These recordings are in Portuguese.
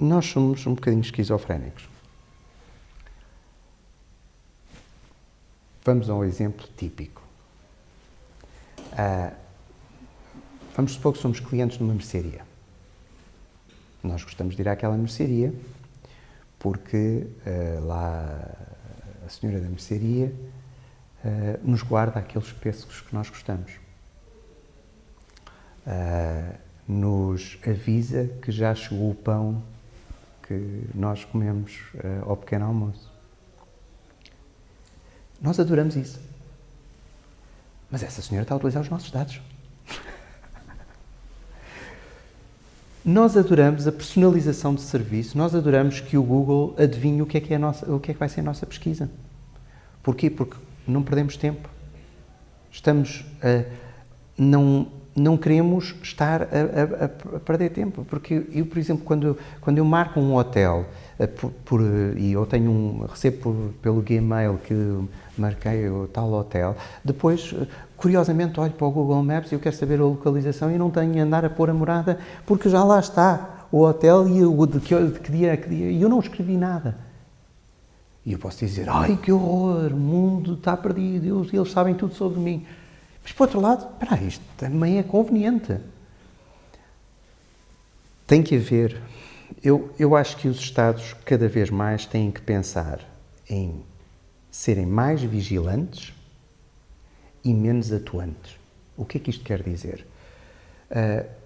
nós somos um bocadinho esquizofrénicos. Vamos a um exemplo típico. Uh, vamos supor que somos clientes numa mercearia. Nós gostamos de ir àquela mercearia porque uh, lá a senhora da mercearia uh, nos guarda aqueles pêssegos que nós gostamos. Uh, nos avisa que já chegou o pão que nós comemos ao pequeno almoço. Nós adoramos isso. Mas essa senhora está a utilizar os nossos dados. Nós adoramos a personalização de serviço, nós adoramos que o Google adivinhe o que é que, é nossa, o que, é que vai ser a nossa pesquisa. Porquê? Porque não perdemos tempo. Estamos a, não, não queremos estar a, a, a, perder tempo. Porque eu, por exemplo, quando, quando eu marco um hotel por, por, e eu tenho um, recebo pelo Gmail que marquei o tal hotel, depois curiosamente olho para o Google Maps e eu quero saber a localização e não tenho a andar a pôr a morada porque já lá está o hotel e o de que, de que dia, que dia, e eu não escrevi nada. E eu posso dizer, ai que horror, o mundo está perdido, eles, eles sabem tudo sobre mim. Mas por outro lado, espera isto também é conveniente. Tem que haver, eu, eu acho que os Estados cada vez mais têm que pensar em serem mais vigilantes e menos atuantes. O que é que isto quer dizer? Uh,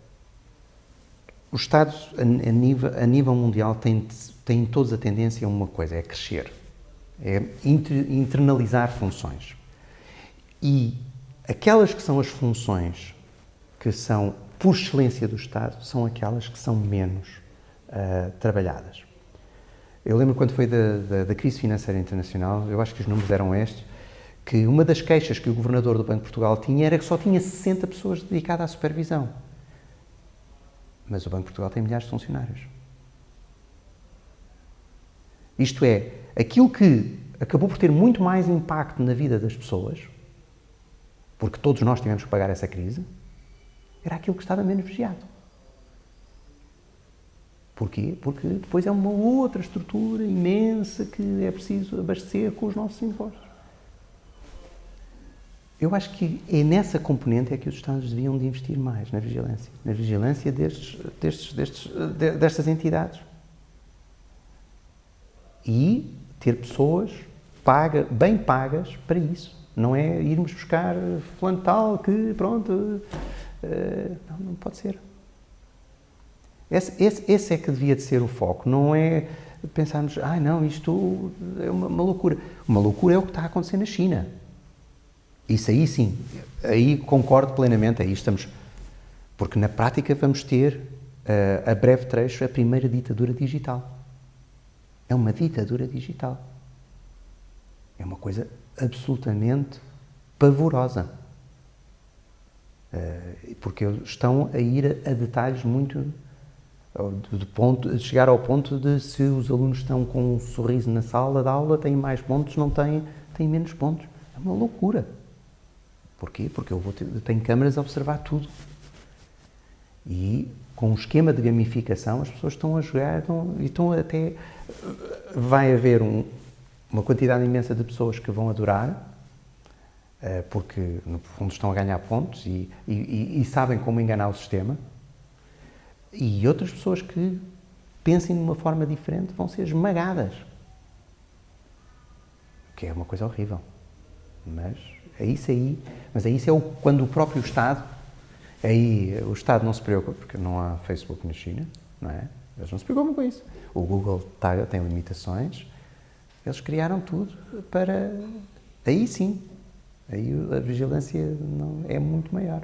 os Estados, a, a, nível, a nível mundial, têm, têm todos a tendência a uma coisa, é crescer, é inter, internalizar funções. E aquelas que são as funções que são, por excelência do Estado, são aquelas que são menos uh, trabalhadas. Eu lembro quando foi da, da, da crise financeira internacional, eu acho que os números eram estes, que uma das queixas que o governador do Banco de Portugal tinha era que só tinha 60 pessoas dedicadas à supervisão. Mas o Banco de Portugal tem milhares de funcionários. Isto é, aquilo que acabou por ter muito mais impacto na vida das pessoas, porque todos nós tivemos que pagar essa crise, era aquilo que estava menos vigiado. Porquê? Porque depois é uma outra estrutura imensa que é preciso abastecer com os nossos impostos. Eu acho que é nessa componente é que os Estados deviam de investir mais, na vigilância. Na vigilância destes, destes, destes, destas entidades. E ter pessoas paga, bem pagas para isso. Não é irmos buscar fulano tal que, pronto, uh, não, não pode ser. Esse, esse, esse, é que devia de ser o foco, não é pensarmos, ah não, isto é uma, uma loucura. Uma loucura é o que está a acontecer na China. Isso aí sim, aí concordo plenamente, aí estamos. Porque na prática vamos ter, uh, a breve trecho, a primeira ditadura digital. É uma ditadura digital. É uma coisa absolutamente pavorosa. Uh, porque estão a ir a, detalhes muito. De, ponto, de chegar ao ponto de se os alunos estão com um sorriso na sala de aula, têm mais pontos, não têm, têm menos pontos. É uma loucura. Porquê? Porque eu, vou ter, tenho câmaras a observar tudo. E com um esquema de gamificação as pessoas estão a jogar estão, e estão até... Vai haver um, uma quantidade imensa de pessoas que vão adorar, uh, porque no fundo estão a ganhar pontos e, e, e, sabem como enganar o sistema, e outras pessoas que pensem de uma forma diferente vão ser esmagadas. O que é uma coisa horrível. Mas é isso aí, mas é isso é o, quando o próprio Estado, aí o Estado não se preocupa, porque não há Facebook na China, não é? Eles não se preocupam com isso. O Google tá, tem limitações, eles criaram tudo para. Aí sim, aí a vigilância não, é muito maior.